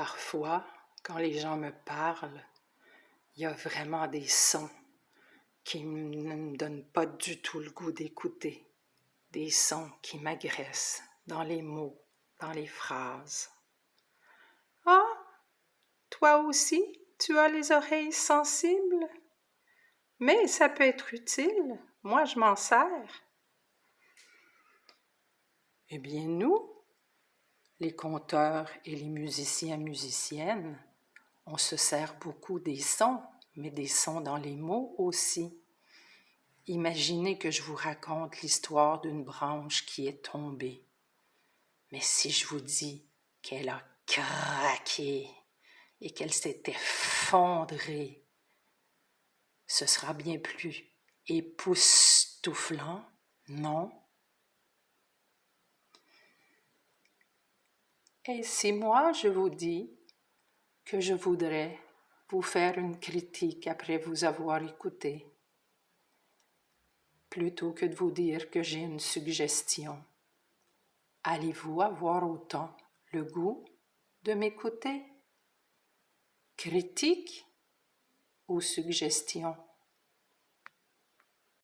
Parfois, quand les gens me parlent, il y a vraiment des sons qui ne me donnent pas du tout le goût d'écouter, des sons qui m'agressent dans les mots, dans les phrases. Ah, toi aussi, tu as les oreilles sensibles? Mais ça peut être utile, moi je m'en sers. Eh bien, nous, les conteurs et les musiciens musiciennes, on se sert beaucoup des sons, mais des sons dans les mots aussi. Imaginez que je vous raconte l'histoire d'une branche qui est tombée. Mais si je vous dis qu'elle a craqué et qu'elle s'est effondrée, ce sera bien plus époustouflant, non? Et si moi je vous dis que je voudrais vous faire une critique après vous avoir écouté, plutôt que de vous dire que j'ai une suggestion, allez-vous avoir autant le goût de m'écouter? Critique ou suggestion?